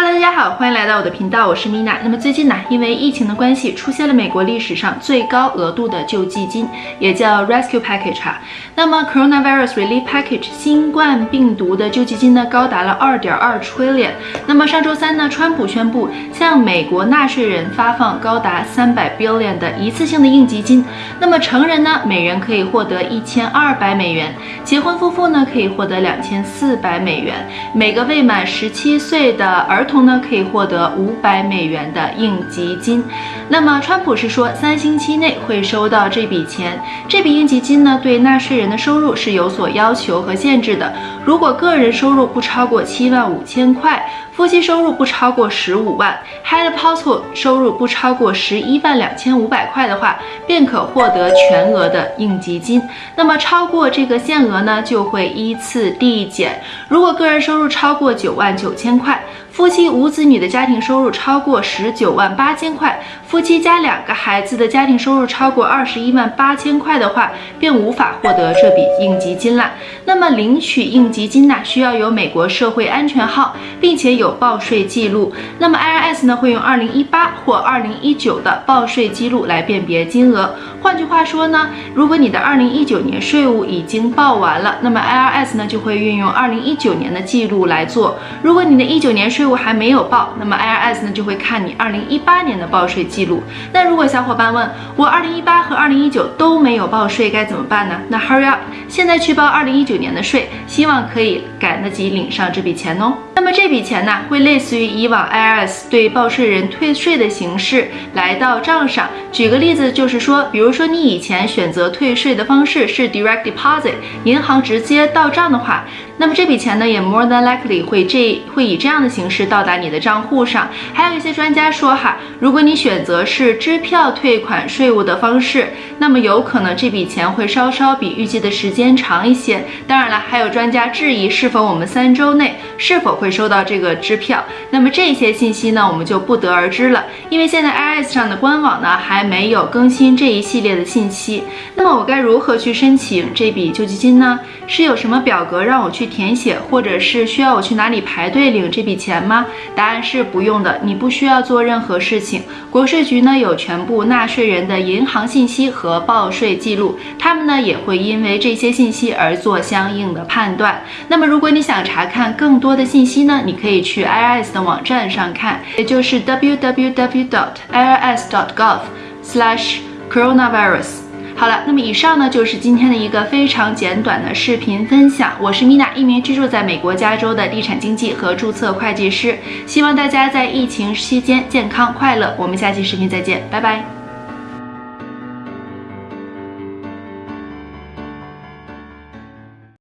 Hello，大家好，欢迎来到我的频道，我是 Mina。那么最近呢，因为疫情的关系，出现了美国历史上最高额度的救济金，也叫 Rescue Package 哈。那么 Coronavirus Relief Package 新冠病毒的救济金呢，高达了二点二 trillion。那么上周三呢，川普宣布向美国纳税人发放高达三百 billion 的一次性的应急金。那么成人呢，每人可以获得一千二百美元；结婚夫妇呢，可以获得两千四百美元；每个未满十七岁的儿童呢，可以获得五百美元的应急金。那么，川普是说三星期内会收到这笔钱。这笔应急金呢，对纳税人的收入是有所要求和限制的。如果个人收入不超过七万五千块，夫妻收入不超过十五万，Head household 收入不超过十一万两千五百块的话，便可获得全额的应急金。那么超过这个限额呢，就会依次递减。如果个人收入超过九万九千块，夫妻无子女的家庭收入超过十九万八千块，夫妻加两个孩子的家庭收入超过二十一万八千块的话，便无法获得这笔应急金了。那么领取应急金呢，需要有美国社会安全号，并且有报税记录。那么 IRS 呢，会用二零一八或二零一九的报税记录来辨别金额。换句话说呢，如果你的二零一九年税务已经报完了，那么 IRS 呢就会运用二零一九年的记录来做。如果你的一九年税务还没有报，那么 IRS 呢就会看你二零一八年的报税记录。那如果小伙伴问我二零一八和二零一九都没有报税该怎么办呢？那 Hurry up，现在去报二零一九年的税，希望可以赶得及领上这笔钱哦。那么这笔钱呢，会类似于以往 IRS 对报税人退税的形式来到账上。举个例子，就是说，比如说你以前选择退税的方式是 Direct Deposit，银行直接到账的话，那么这笔钱呢，也 more than likely 会这会以这样的形式是到达你的账户上。还有一些专家说哈，如果你选择是支票退款税务的方式，那么有可能这笔钱会稍稍比预计的时间长一些。当然了，还有专家质疑是否我们三周内是否会。收到这个支票，那么这些信息呢，我们就不得而知了，因为现在 IRS 上的官网呢还没有更新这一系列的信息。那么我该如何去申请这笔救济金呢？是有什么表格让我去填写，或者是需要我去哪里排队领这笔钱吗？吗答案是不用的，你不需要做任何事情。国税局呢有全部纳税人的银行信息和报税记录，他们呢也会因为这些信息而做相应的判断。那么如果你想查看更多的信息，呢你可以去 IRS 的网站上看，也就是 www.irs.gov/coronavirus。好了，那么以上呢就是今天的一个非常简短的视频分享。我是米娜一名居住在美国加州的地产经纪和注册会计师。希望大家在疫情期间健康快乐。我们下期视频再见，拜拜。